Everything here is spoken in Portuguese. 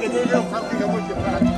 Cadê meu carro que é acabou de parar?